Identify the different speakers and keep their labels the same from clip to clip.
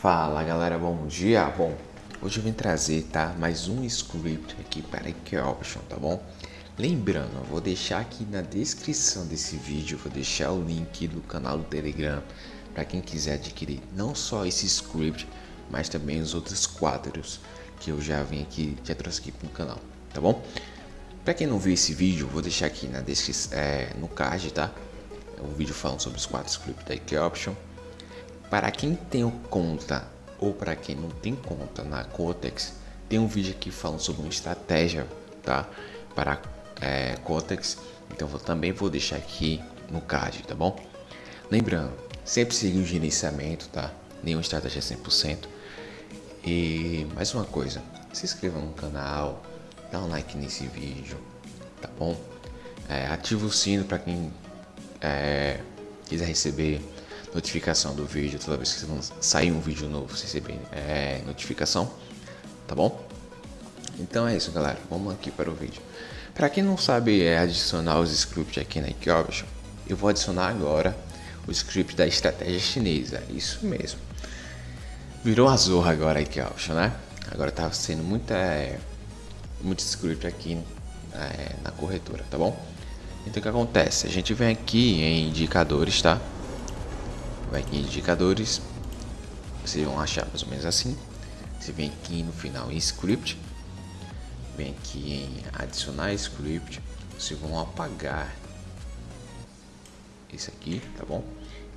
Speaker 1: Fala galera, bom dia! Bom, hoje eu vim trazer, tá, mais um script aqui para Option, tá bom? Lembrando, eu vou deixar aqui na descrição desse vídeo, vou deixar o link do canal do Telegram para quem quiser adquirir não só esse script, mas também os outros quadros que eu já vim aqui, já trouxe aqui para o canal, tá bom? Para quem não viu esse vídeo, vou deixar aqui na descrição, é, no card, tá? O vídeo falando sobre os quatro scripts da Option para quem tem conta ou para quem não tem conta na Cotex, tem um vídeo aqui falando sobre uma estratégia, tá? Para é, Cotex, então eu também vou deixar aqui no card, tá bom? Lembrando, sempre seguir o gerenciamento, tá? Nenhuma estratégia 100%. E mais uma coisa, se inscreva no canal, dá um like nesse vídeo, tá bom? É, ativa o sino para quem é, quiser receber notificação do vídeo toda vez que sair um vídeo novo, você receber é, notificação, tá bom? Então é isso, galera. Vamos aqui para o vídeo. Para quem não sabe é adicionar os scripts aqui na Equation, eu vou adicionar agora o script da estratégia chinesa. Isso mesmo. Virou a zorra agora a Equation, né? Agora tá sendo muita, é, muito script aqui é, na corretora, tá bom? Então o que acontece? A gente vem aqui em indicadores, tá? Vai aqui em indicadores, vocês vão achar mais ou menos assim. Você vem aqui no final em script, vem aqui em adicionar script, vocês vão apagar esse aqui, tá bom?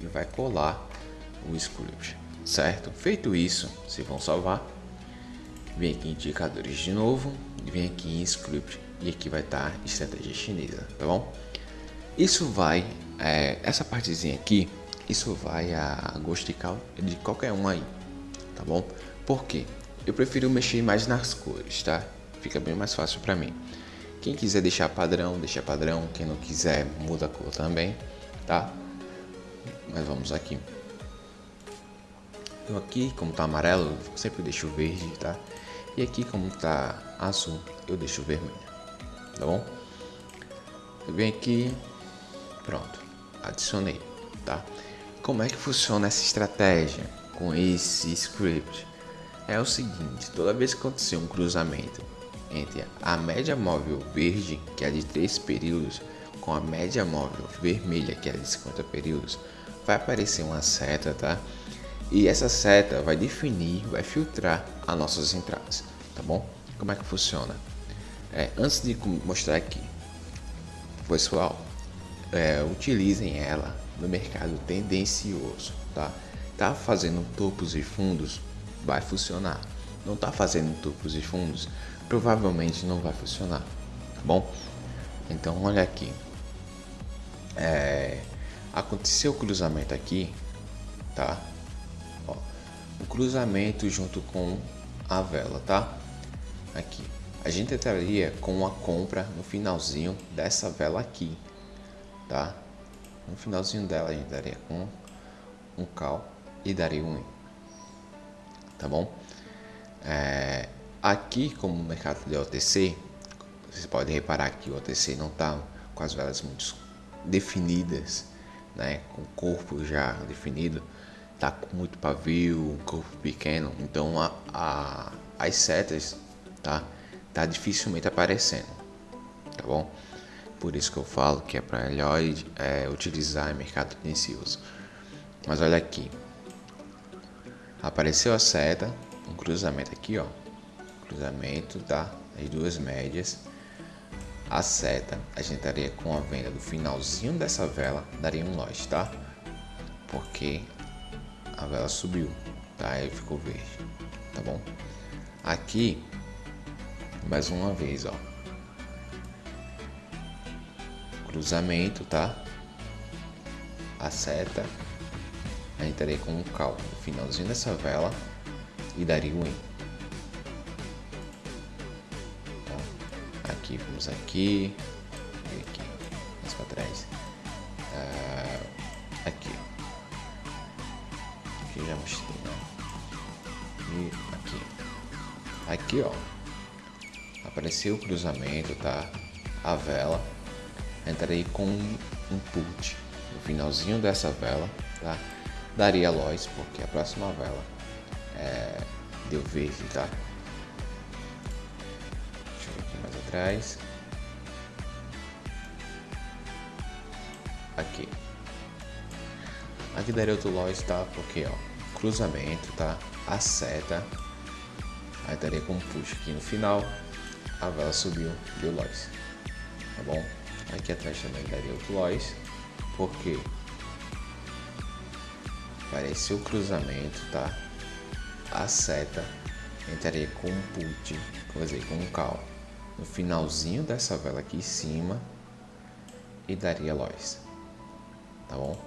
Speaker 1: E vai colar o script, certo? Feito isso, vocês vão salvar. Vem aqui em indicadores de novo, vem aqui em script e aqui vai estar estratégia chinesa, tá bom? Isso vai, é, essa partezinha aqui isso vai a gosto de, de qualquer um aí, tá bom? Por quê? Eu prefiro mexer mais nas cores, tá? Fica bem mais fácil para mim. Quem quiser deixar padrão, deixa padrão. Quem não quiser, muda a cor também, tá? Mas vamos aqui. Eu aqui, como tá amarelo, eu sempre deixo verde, tá? E aqui, como tá azul, eu deixo vermelho, tá bom? Eu venho aqui, pronto, adicionei, tá? Como é que funciona essa estratégia com esse script? É o seguinte, toda vez que acontecer um cruzamento entre a média móvel verde, que é de 3 períodos, com a média móvel vermelha, que é de 50 períodos, vai aparecer uma seta, tá? E essa seta vai definir, vai filtrar as nossas entradas, tá bom? Como é que funciona? É, antes de mostrar aqui, pessoal, é, utilizem ela no mercado tendencioso, tá? Tá fazendo topos e fundos, vai funcionar. Não tá fazendo topos e fundos, provavelmente não vai funcionar, tá bom? Então olha aqui, é, aconteceu o cruzamento aqui, tá? Ó, o cruzamento junto com a vela, tá? Aqui, a gente entraria com a compra no finalzinho dessa vela aqui, tá? No finalzinho dela a gente daria com um cal e daria um Tá bom? É, aqui, como no mercado de OTC, vocês podem reparar que o OTC não está com as velas muito definidas, né? Com o corpo já definido, tá com muito pavio, um corpo pequeno, então a, a, as setas, tá? Tá dificilmente aparecendo, tá bom? Por isso que eu falo que é para melhor é, utilizar em mercado tendencioso. Mas olha aqui. Apareceu a seta, um cruzamento aqui, ó. Cruzamento tá as duas médias. A seta, a gente estaria com a venda do finalzinho dessa vela, daria um lote, tá? Porque a vela subiu, tá? Aí ficou verde, tá bom? Aqui, mais uma vez, ó cruzamento, tá? A seta, a gente entraria com um cal no finalzinho dessa vela e daria um Tá? Aqui, vamos aqui, e aqui, mais para trás. Ah, aqui, aqui já mostrei, né? E aqui, aqui ó, apareceu o cruzamento, tá? A vela entrarei com um put no finalzinho dessa vela, tá? Daria loss, porque a próxima vela é, deu verde, tá? Deixa eu ver aqui mais atrás. Aqui. Aqui daria outro loss, tá? Porque, ó, cruzamento, tá? A seta. Aí daria como push aqui no final. A vela subiu, deu loss. Tá bom? Aqui atrás também daria outro loss. Porque apareceu o cruzamento, tá? A seta entraria com um put, quer dizer, com um cal no finalzinho dessa vela aqui em cima e daria loss, tá bom?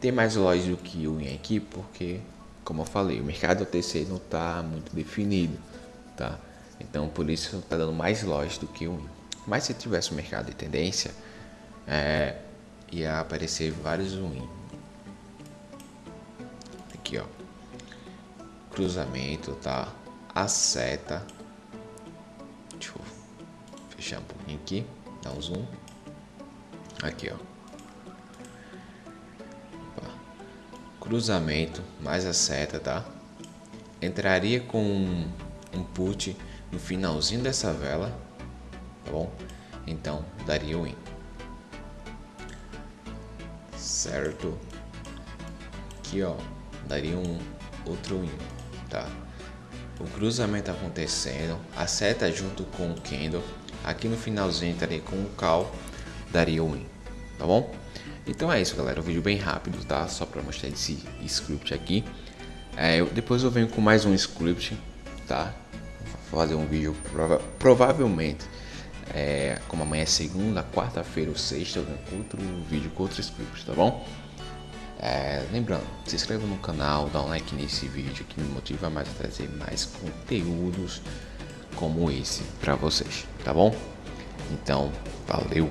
Speaker 1: Tem mais loss do que o aqui porque, como eu falei, o mercado OTC não está muito definido, tá? Então por isso está dando mais loss do que o win. Mas se tivesse um mercado de tendência, é, ia aparecer vários win aqui, ó. Cruzamento, tá? A seta. Deixa eu fechar um pouquinho aqui, dar um zoom. Aqui, ó. Opa. Cruzamento mais a seta, tá? Entraria com um put no finalzinho dessa vela, tá bom? Então, daria o win. Certo? Aqui, ó daria um outro win, tá? O cruzamento acontecendo, a seta junto com o candle, aqui no finalzinho estaria com o call, daria o win, tá bom? Então é isso, galera, um vídeo bem rápido, tá? Só para mostrar esse script aqui. É, eu, depois eu venho com mais um script, tá? Vou fazer um vídeo prova provavelmente, é, como amanhã é segunda, quarta-feira ou sexta, eu venho com outro vídeo com outro script, tá bom? É, lembrando, se inscreva no canal, dá um like nesse vídeo que me motiva mais a trazer mais conteúdos como esse para vocês, tá bom? Então, valeu!